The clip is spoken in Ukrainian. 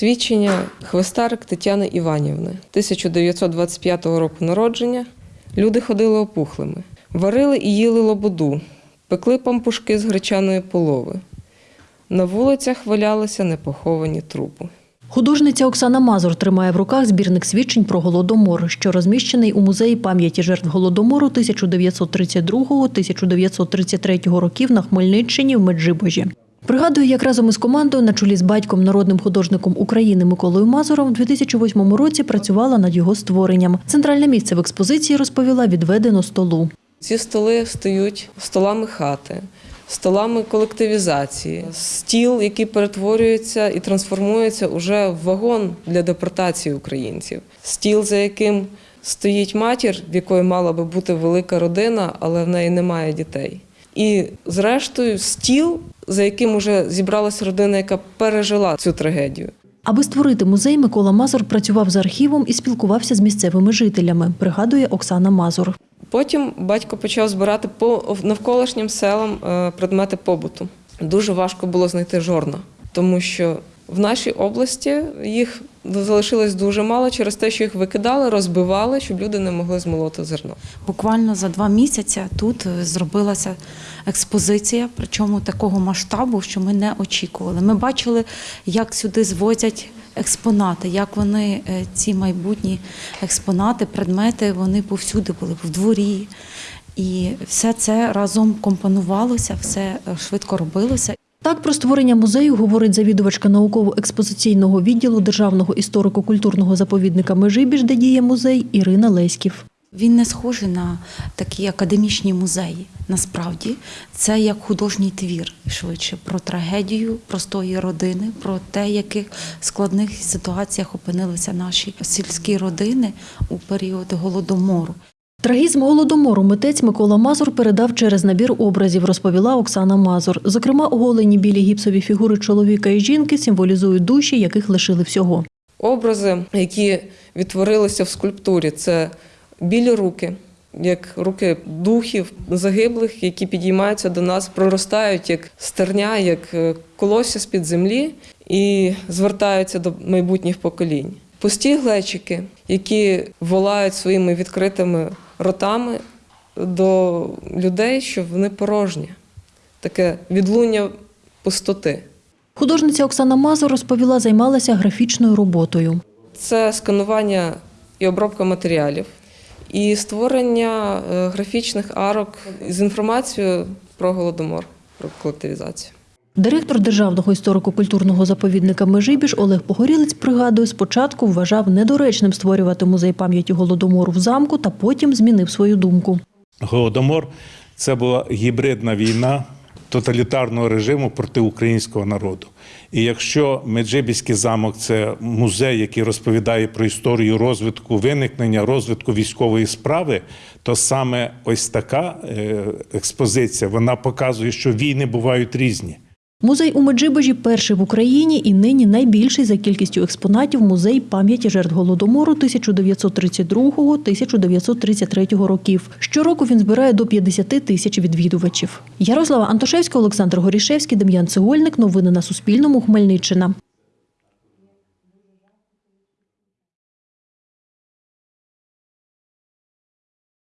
Свідчення Хвостарик Тетяни Іванівни, 1925 року народження. Люди ходили опухлими, варили і їли лободу, пекли пампушки з гречаної полови. На вулицях валялися непоховані трупи. Художниця Оксана Мазур тримає в руках збірник свідчень про голодомор, що розміщений у музеї пам'яті жертв голодомору 1932-1933 років на Хмельниччині в Меджибожі. Пригадує, як разом із командою на чолі з батьком, народним художником України Миколою Мазуром у 2008 році працювала над його створенням. Центральне місце в експозиції розповіла відведено столу. Ці столи стають столами хати, столами колективізації, стіл, який перетворюється і трансформується уже в вагон для депортації українців, стіл, за яким стоїть матір, в якої мала би бути велика родина, але в неї немає дітей. І, зрештою, стіл, за яким уже зібралася родина, яка пережила цю трагедію. Аби створити музей, Микола Мазур працював з архівом і спілкувався з місцевими жителями, пригадує Оксана Мазур. Потім батько почав збирати по навколишнім селам е, предмети побуту. Дуже важко було знайти жорна, тому що в нашій області їх залишилось дуже мало через те, що їх викидали, розбивали, щоб люди не могли змолоти зерно. Буквально за два місяці тут е, зробилася експозиція, причому такого масштабу, що ми не очікували. Ми бачили, як сюди звозять експонати, як вони е, ці майбутні експонати, предмети, вони повсюди були в дворі. І все це разом компонувалося, все е, швидко робилося. Так про створення музею говорить завідувачка науково-експозиційного відділу Державного історико-культурного заповідника Межибіж, де діє музей Ірина Леськів. Він не схожий на такі академічні музеї. Насправді, це як художній твір швидше про трагедію простої родини, про те, яких складних ситуаціях опинилися наші сільські родини у період голодомору. Трагізм голодомору митець Микола Мазур передав через набір образів, розповіла Оксана Мазур. Зокрема, оголені білі гіпсові фігури чоловіка і жінки символізують душі, яких лишили всього. Образи, які відтворилися в скульптурі, це білі руки, як руки духів загиблих, які підіймаються до нас, проростають як стерня, як е, колосся з-під землі і звертаються до майбутніх поколінь. Пусті глечики, які волають своїми відкритими ротами до людей, що вони порожні, таке відлуння пустоти. Художниця Оксана Мазур розповіла, займалася графічною роботою. Це сканування і обробка матеріалів, і створення е, графічних арок з інформацією про голодомор, про колективізацію. Директор Державного історико-культурного заповідника Межибіж Олег Погорілець пригадує, спочатку вважав недоречним створювати музей пам'яті голодомору в замку, та потім змінив свою думку. Голодомор це була гібридна війна тоталітарного режиму проти українського народу. І якщо Меджибіський замок це музей, який розповідає про історію розвитку, виникнення, розвитку військової справи, то саме ось така е, експозиція вона показує, що війни бувають різні. Музей у Меджибожі перший в Україні і нині найбільший за кількістю експонатів музей пам'яті жертв голодомору 1932-1933 років. Щороку він збирає до 50 тисяч відвідувачів. Ярослава Антошевська, Олександр Горішевський, Дем'ян Цегольник. Новини на Суспільному. Хмельниччина.